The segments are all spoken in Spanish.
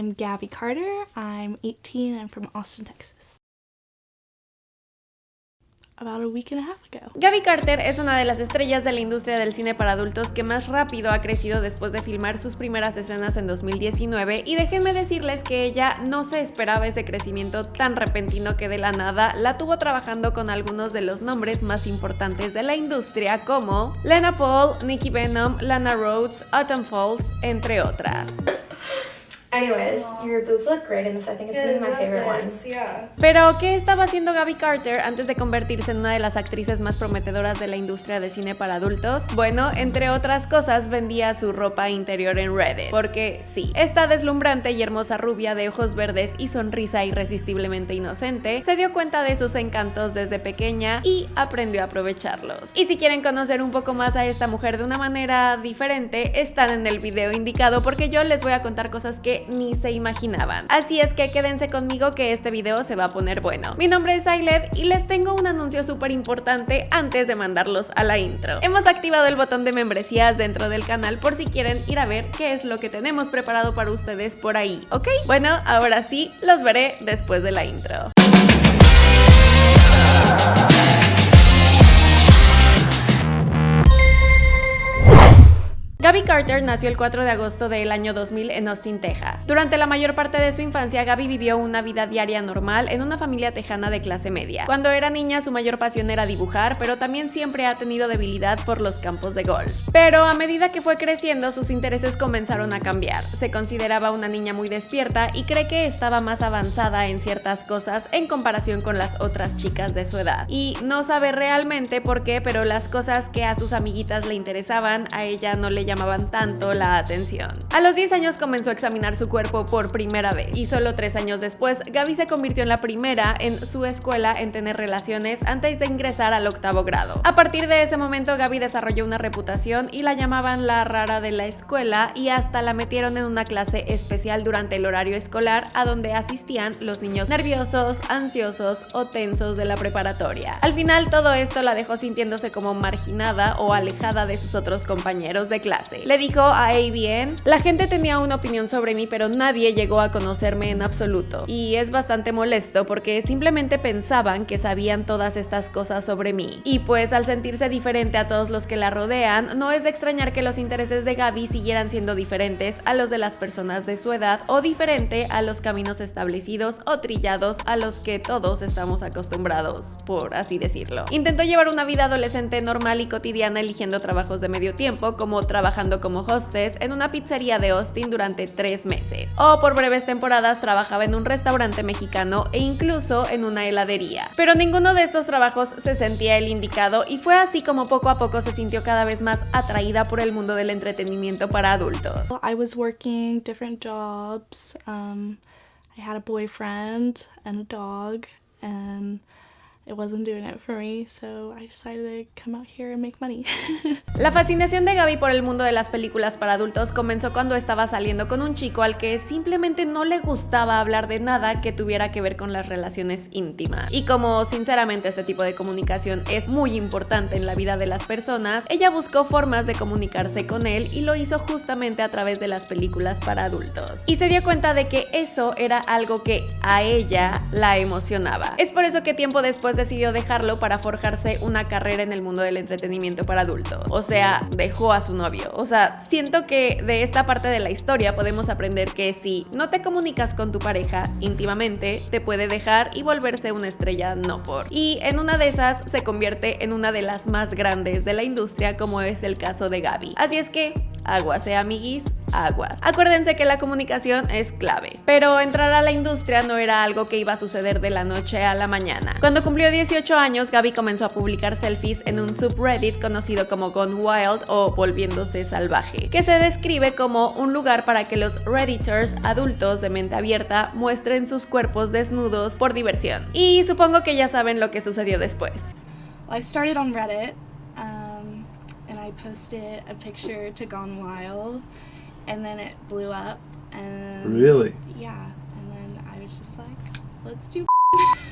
I'm Gabby Carter. I'm 18 and I'm from Austin, Texas. About a week and a half ago. Gabby Carter es una de las estrellas de la industria del cine para adultos que más rápido ha crecido después de filmar sus primeras escenas en 2019 y déjenme decirles que ella no se esperaba ese crecimiento tan repentino que de la nada la tuvo trabajando con algunos de los nombres más importantes de la industria como Lena Paul, Nikki Venom, Lana Rhodes, Autumn Falls, entre otras. Anyways, your boobs look great in this. I think it's Yeah, one of my favorite. Yeah. Pero, ¿qué estaba haciendo Gabby Carter antes de convertirse en una de las actrices más prometedoras de la industria de cine para adultos? Bueno, entre otras cosas, vendía su ropa interior en Reddit. Porque sí, esta deslumbrante y hermosa rubia de ojos verdes y sonrisa irresistiblemente inocente se dio cuenta de sus encantos desde pequeña y aprendió a aprovecharlos. Y si quieren conocer un poco más a esta mujer de una manera diferente, están en el video indicado porque yo les voy a contar cosas que ni se imaginaban. Así es que quédense conmigo que este video se va a poner bueno. Mi nombre es Ailed y les tengo un anuncio súper importante antes de mandarlos a la intro. Hemos activado el botón de membresías dentro del canal por si quieren ir a ver qué es lo que tenemos preparado para ustedes por ahí, ¿ok? Bueno, ahora sí, los veré después de la intro. Gabby Carter nació el 4 de agosto del año 2000 en Austin, Texas. Durante la mayor parte de su infancia, Gabby vivió una vida diaria normal en una familia tejana de clase media. Cuando era niña, su mayor pasión era dibujar, pero también siempre ha tenido debilidad por los campos de golf. Pero a medida que fue creciendo, sus intereses comenzaron a cambiar. Se consideraba una niña muy despierta y cree que estaba más avanzada en ciertas cosas en comparación con las otras chicas de su edad. Y no sabe realmente por qué, pero las cosas que a sus amiguitas le interesaban, a ella no le llamaban tanto la atención. A los 10 años comenzó a examinar su cuerpo por primera vez y solo 3 años después Gaby se convirtió en la primera en su escuela en tener relaciones antes de ingresar al octavo grado. A partir de ese momento Gaby desarrolló una reputación y la llamaban la rara de la escuela y hasta la metieron en una clase especial durante el horario escolar a donde asistían los niños nerviosos, ansiosos o tensos de la preparatoria. Al final todo esto la dejó sintiéndose como marginada o alejada de sus otros compañeros de clase. Le dijo a ABN, la gente tenía una opinión sobre mí pero nadie llegó a conocerme en absoluto. Y es bastante molesto porque simplemente pensaban que sabían todas estas cosas sobre mí. Y pues al sentirse diferente a todos los que la rodean, no es de extrañar que los intereses de Gaby siguieran siendo diferentes a los de las personas de su edad o diferente a los caminos establecidos o trillados a los que todos estamos acostumbrados, por así decirlo. Intentó llevar una vida adolescente normal y cotidiana eligiendo trabajos de medio tiempo como como hostess en una pizzería de Austin durante tres meses. O por breves temporadas trabajaba en un restaurante mexicano e incluso en una heladería. Pero ninguno de estos trabajos se sentía el indicado y fue así como poco a poco se sintió cada vez más atraída por el mundo del entretenimiento para adultos. I was working different jobs. Um, I had a boyfriend and a dog, and it wasn't doing it for me, so I decided to come out here and. La fascinación de Gaby por el mundo de las películas para adultos comenzó cuando estaba saliendo con un chico al que simplemente no le gustaba hablar de nada que tuviera que ver con las relaciones íntimas. Y como sinceramente este tipo de comunicación es muy importante en la vida de las personas, ella buscó formas de comunicarse con él y lo hizo justamente a través de las películas para adultos. Y se dio cuenta de que eso era algo que a ella la emocionaba. Es por eso que tiempo después decidió dejarlo para forjarse una carrera en el mundo del entretenimiento para adultos. O sea, dejó a su novio. O sea, siento que de esta parte de la historia podemos aprender que si no te comunicas con tu pareja íntimamente, te puede dejar y volverse una estrella no por. Y en una de esas se convierte en una de las más grandes de la industria como es el caso de Gaby. Así es que aguas, eh amiguis, aguas. Acuérdense que la comunicación es clave, pero entrar a la industria no era algo que iba a suceder de la noche a la mañana. Cuando cumplió 18 años, Gaby comenzó a publicar selfies en un subreddit conocido como Gone Wild o Volviéndose Salvaje, que se describe como un lugar para que los redditors adultos de mente abierta muestren sus cuerpos desnudos por diversión. Y supongo que ya saben lo que sucedió después. I started on Reddit, I posted a picture to Gone Wild, and then it blew up. And Really? Yeah, and then I was just like, let's do.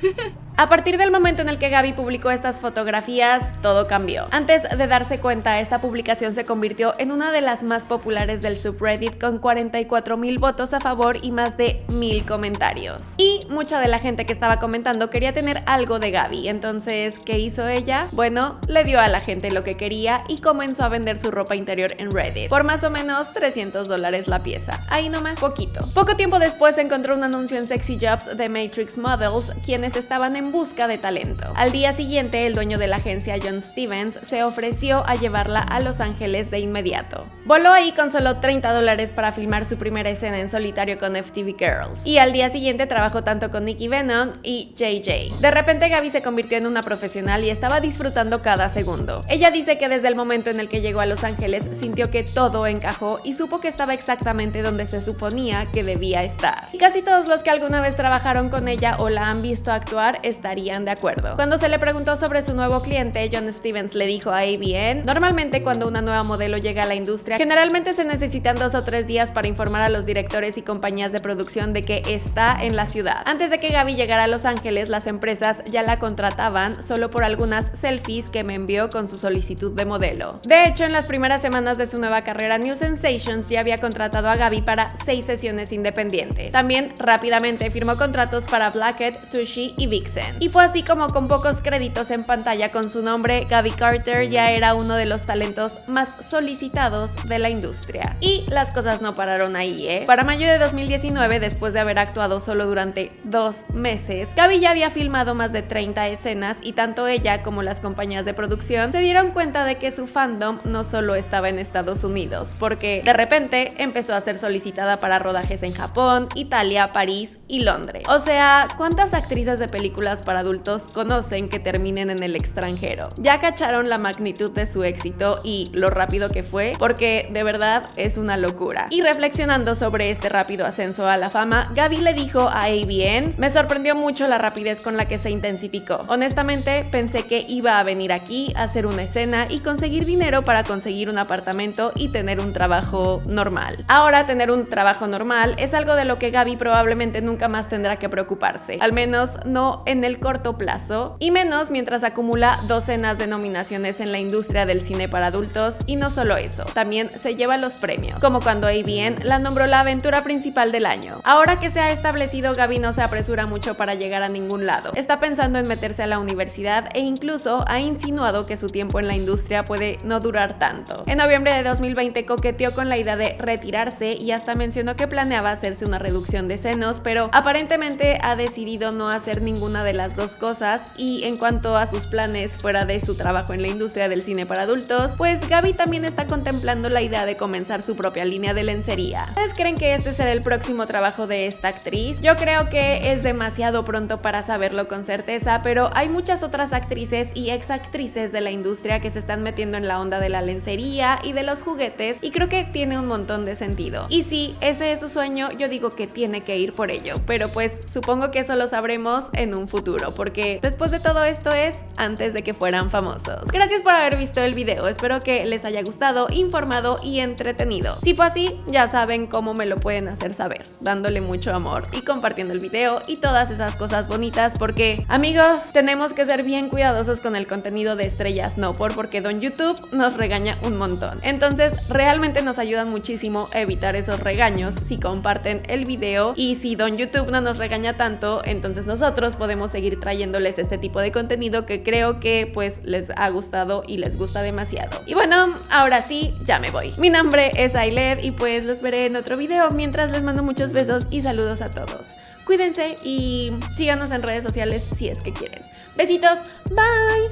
A partir del momento en el que Gaby publicó estas fotografías, todo cambió. Antes de darse cuenta, esta publicación se convirtió en una de las más populares del subreddit con 44 mil votos a favor y más de mil comentarios. Y mucha de la gente que estaba comentando quería tener algo de Gaby, entonces, ¿qué hizo ella? Bueno, le dio a la gente lo que quería y comenzó a vender su ropa interior en Reddit por más o menos 300 dólares la pieza. Ahí nomás, poquito. Poco tiempo después encontró un anuncio en Sexy Jobs de Matrix Models, quienes estaban en busca de talento. Al día siguiente, el dueño de la agencia John Stevens se ofreció a llevarla a Los Ángeles de inmediato. Voló ahí con solo 30 dólares para filmar su primera escena en solitario con FTV Girls. Y al día siguiente trabajó tanto con Nicky Venom y JJ. De repente Gaby se convirtió en una profesional y estaba disfrutando cada segundo. Ella dice que desde el momento en el que llegó a Los Ángeles sintió que todo encajó y supo que estaba exactamente donde se suponía que debía estar. Y casi todos los que alguna vez trabajaron con ella o la han visto actuar estarían de acuerdo. Cuando se le preguntó sobre su nuevo cliente, John Stevens le dijo a ABN, normalmente cuando una nueva modelo llega a la industria, generalmente se necesitan dos o tres días para informar a los directores y compañías de producción de que está en la ciudad. Antes de que Gaby llegara a Los Ángeles, las empresas ya la contrataban solo por algunas selfies que me envió con su solicitud de modelo. De hecho, en las primeras semanas de su nueva carrera, New Sensations ya había contratado a Gaby para seis sesiones independientes. También rápidamente firmó contratos para Blackhead, Tushy y Vixen. Y fue así como con pocos créditos en pantalla con su nombre, Gaby Carter ya era uno de los talentos más solicitados de la industria. Y las cosas no pararon ahí, ¿eh? Para mayo de 2019, después de haber actuado solo durante dos meses, Gaby ya había filmado más de 30 escenas y tanto ella como las compañías de producción se dieron cuenta de que su fandom no solo estaba en Estados Unidos, porque de repente empezó a ser solicitada para rodajes en Japón, Italia, París y Londres. O sea, ¿cuántas actrices de películas para adultos conocen que terminen en el extranjero? Ya cacharon la magnitud de su éxito y lo rápido que fue, porque de verdad es una locura. Y reflexionando sobre este rápido ascenso a la fama, Gaby le dijo a ABN, me sorprendió mucho la rapidez con la que se intensificó. Honestamente, pensé que iba a venir aquí a hacer una escena y conseguir dinero para conseguir un apartamento y tener un trabajo normal. Ahora tener un trabajo normal es algo de lo que Gaby probablemente nunca más tendrá que preocuparse, al menos no en el corto plazo, y menos mientras acumula docenas de nominaciones en la industria del cine para adultos, y no solo eso, también se lleva los premios, como cuando ABN la nombró la aventura principal del año. Ahora que se ha establecido, Gaby no se apresura mucho para llegar a ningún lado. Está pensando en meterse a la universidad e incluso ha insinuado que su tiempo en la industria puede no durar tanto. En noviembre de 2020 coqueteó con la idea de retirarse y hasta mencionó que planeaba hacerse una reducción de senos, pero aparentemente ha decidido no hacer ninguna de las dos cosas y en cuanto a sus planes fuera de su trabajo en la industria del cine para adultos, pues Gaby también está contemplando la idea de comenzar su propia línea de lencería. ¿Ustedes creen que este será el próximo trabajo de esta actriz? Yo creo que es demasiado pronto para saberlo con certeza, pero hay muchas otras actrices y ex actrices de la industria que se están metiendo en la onda de la lencería y de los juguetes y creo que tiene un montón de sentido. Y si ese es su sueño, yo digo que tiene que ir por ello, pero pues supongo que eso lo sabremos en un futuro, porque después de todo esto es antes de que fueran famosos. Gracias por haber visto el video, espero que les haya gustado, informado y entretenido. Si fue así, ya saben cómo me lo pueden hacer saber, dándole mucho amor y compartiendo el video y todas esas cosas bonitas, porque amigos, tenemos que ser bien cuidadosos con el contenido de estrellas no por porque Don YouTube nos regaña un montón. Entonces, realmente nos ayudan muchísimo a evitar esos regaños si comparten el video y si Don YouTube no nos regaña tanto, entonces nosotros podemos seguir trayéndoles este tipo de contenido que creo que pues les ha gustado y les gusta demasiado. Y bueno, ahora sí, ya me voy. Mi nombre es Ailed y pues los veré en otro video mientras les mando besos y saludos a todos. Cuídense y síganos en redes sociales si es que quieren. Besitos, bye.